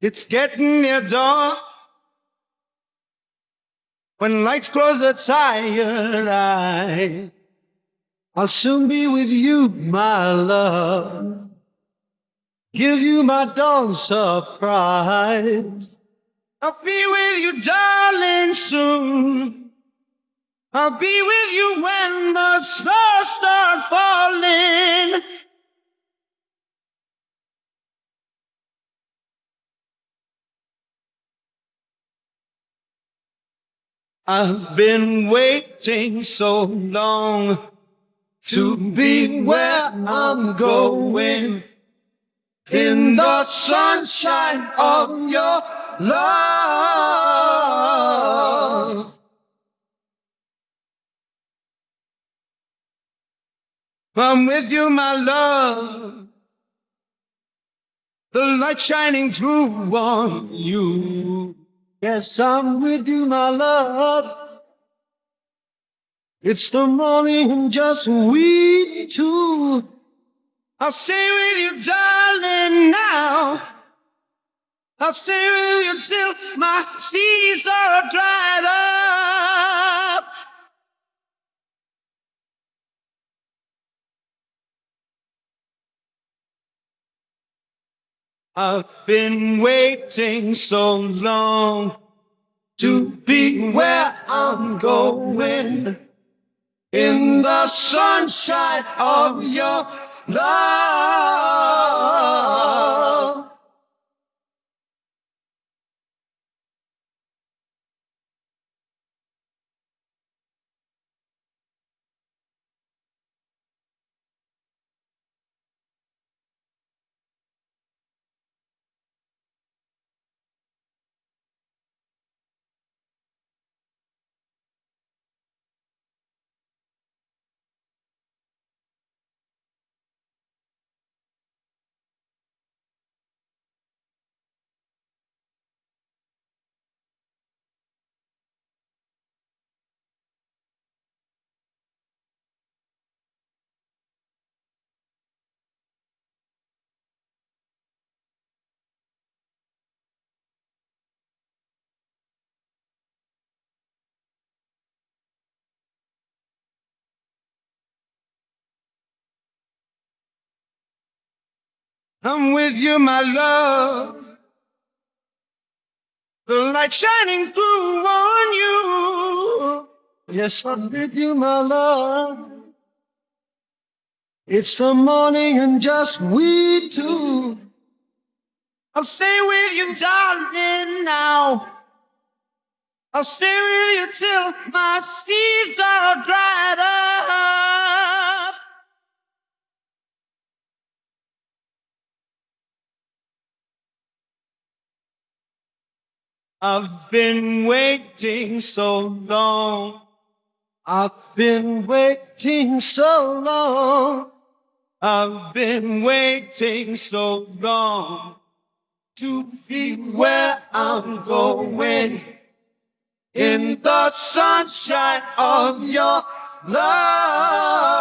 It's getting near dawn. When lights close a tired eye, I'll soon be with you, my love. Give you my dawn surprise. I'll be with you, darling, soon. I'll be with you when the stars start I've been waiting so long to be where I'm going in the sunshine of your love. I'm with you, my love. The light shining through on you. Yes, I'm with you, my love. It's the morning and just we two. I'll stay with you, darling, now. I'll stay with you till my seas are dried up. I've been waiting so long to be where I'm going in the sunshine of your love. I'm with you, my love. The light shining through on you. Yes, I'm with you, my love. It's the morning and just we two. I'll stay with you, darling, now. I'll stay with you till my seas are dried up. I've been waiting so long. I've been waiting so long. I've been waiting so long to be where I'm going in the sunshine of your love.